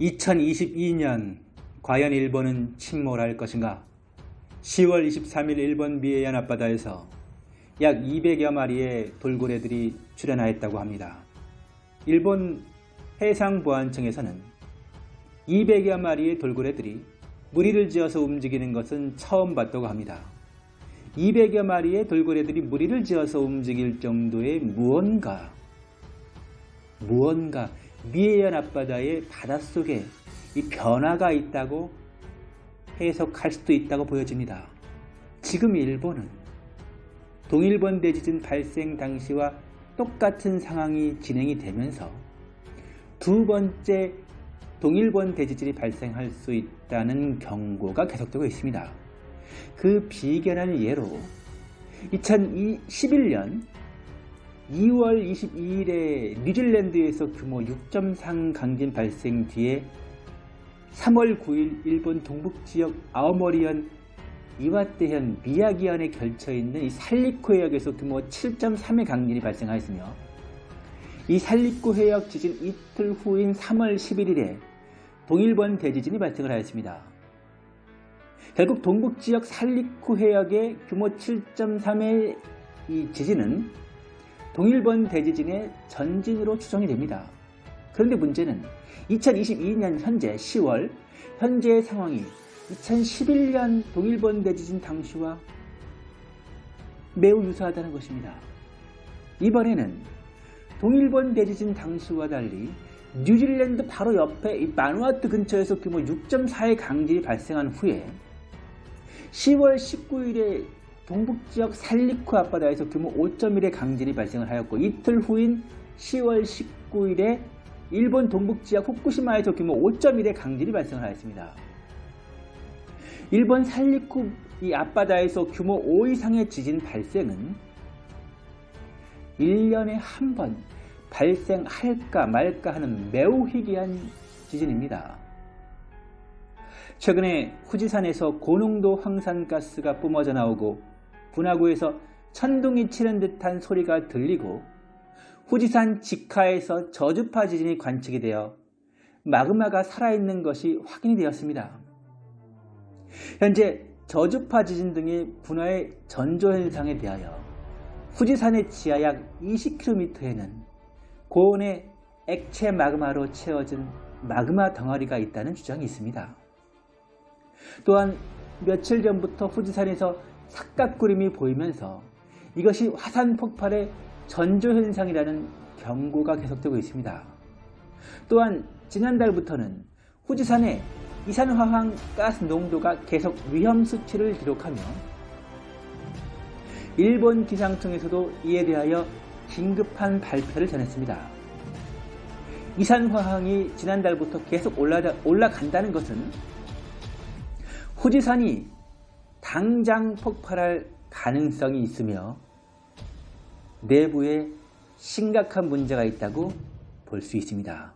2022년 과연 일본은 침몰할 것인가? 10월 23일 일본 미해안 앞바다에서 약 200여 마리의 돌고래들이 출현하였다고 합니다. 일본 해상보안청에서는 200여 마리의 돌고래들이 무리를 지어서 움직이는 것은 처음 봤다고 합니다. 200여 마리의 돌고래들이 무리를 지어서 움직일 정도의 무언가, 무언가 미해안 앞바다의 바닷속에 이 변화가 있다고 해석할 수도 있다고 보여집니다. 지금 일본은 동일본 대지진 발생 당시와 똑같은 상황이 진행이 되면서 두 번째 동일본 대지진이 발생할 수 있다는 경고가 계속되고 있습니다. 그 비견한 예로 2011년 2월 22일에 뉴질랜드에서 규모 6.3 강진 발생 뒤에 3월 9일 일본 동북지역 아오모리현 이와테현 미야기현에 걸쳐있는 이 살리코 해역에서 규모 7.3의 강진이 발생하였으며 이 살리코 해역 지진 이틀 후인 3월 11일에 동일본 대지진이 발생을 하였습니다. 결국 동북지역 살리코 해역의 규모 7.3의 이 지진은 동일본 대지진의 전진으로 추정이 됩니다. 그런데 문제는 2022년 현재 10월 현재의 상황이 2011년 동일본 대지진 당시와 매우 유사하다는 것입니다. 이번에는 동일본 대지진 당시와 달리 뉴질랜드 바로 옆에 이 마누아트 근처에서 규모 6.4의 강진이 발생한 후에 10월 19일에 동북지역 살리쿠 앞바다에서 규모 5.1의 강진이 발생을 하였고 이틀 후인 10월 19일에 일본 동북지역 후쿠시마에서 규모 5.1의 강진이 발생을 하였습니다. 일본 살리쿠 이 앞바다에서 규모 5 이상의 지진 발생은 1년에 한 번 발생할까 말까 하는 매우 희귀한 지진입니다. 최근에 후지산에서 고농도 황산가스가 뿜어져 나오고 분화구에서 천둥이 치는 듯한 소리가 들리고 후지산 직하에서 저주파 지진이 관측이 되어 마그마가 살아있는 것이 확인이 되었습니다. 현재 저주파 지진 등의 분화의 전조현상에 대하여 후지산의 지하 약 20km에는 고온의 액체 마그마로 채워진 마그마 덩어리가 있다는 주장이 있습니다. 또한 며칠 전부터 후지산에서 삭각구름이 보이면서 이것이 화산 폭발의 전조현상이라는 경고가 계속되고 있습니다. 또한 지난달부터는 후지산의 이산화황 가스 농도가 계속 위험 수치를 기록하며 일본 기상청에서도 이에 대하여 긴급한 발표를 전했습니다. 이산화황이 지난달부터 계속 올라간다는 것은 후지산이 당장 폭발할 가능성이 있으며 내부에 심각한 문제가 있다고 볼 수 있습니다.